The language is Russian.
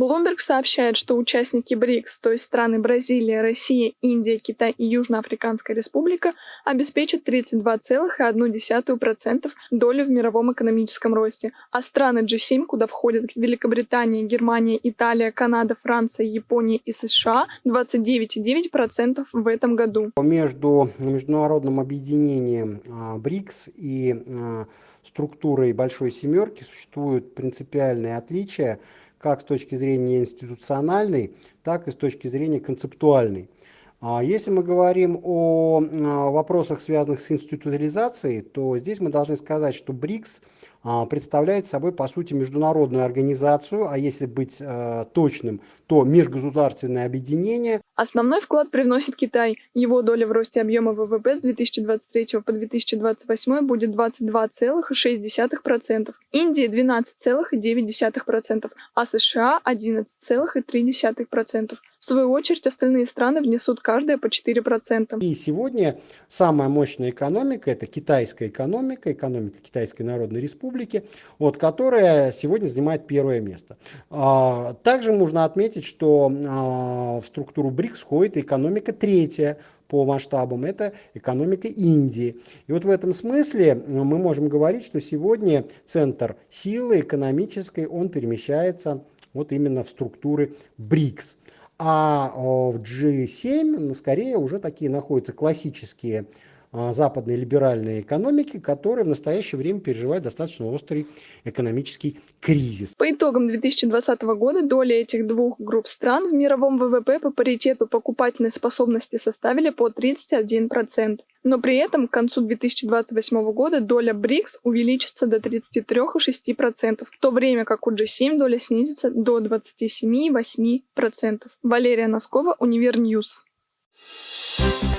Bloomberg сообщает, что участники БРИКС, то есть страны Бразилия, Россия, Индия, Китай и Южноафриканская республика, обеспечат 32,1% долю в мировом экономическом росте, а страны G7, куда входят Великобритания, Германия, Италия, Канада, Франция, Япония и США, 29,9% в этом году. Между международным объединением а, БРИКС и а, структурой Большой Семерки существуют принципиальные отличия, как с точки зрения институциональной, так и с точки зрения концептуальной. А если мы говорим о вопросах, связанных с институциализацией, то здесь мы должны сказать, что БРИКС а, представляет собой, по сути, международную организацию, а если быть точным, то межгосударственное объединение. Основной вклад привносит Китай. Его доля в росте объема ВВП с 2023 по 2028 будет 22,6%, Индия 12,9%, а США 11,3%. В свою очередь, остальные страны внесут каждая по 4%. И сегодня самая мощная экономика – это китайская экономика, экономика Китайской Народной Республики, вот, которая сегодня занимает первое место. А, также можно отметить, что а, в структуру БРИКС входит экономика третья по масштабам, это экономика Индии. И вот в этом смысле мы можем говорить, что сегодня центр силы экономической, он перемещается вот именно в структуры БРИКС. А в G7 ну, скорее уже такие находятся классические западной либеральной экономики, которая в настоящее время переживает достаточно острый экономический кризис. По итогам 2020 года доля этих двух групп стран в мировом ВВП по паритету покупательной способности составили по 31%. Но при этом к концу 2028 года доля БРИКС увеличится до 33,6%, в то время как у G7 доля снизится до 27,8%. Валерия Носкова, Univer News. Thank you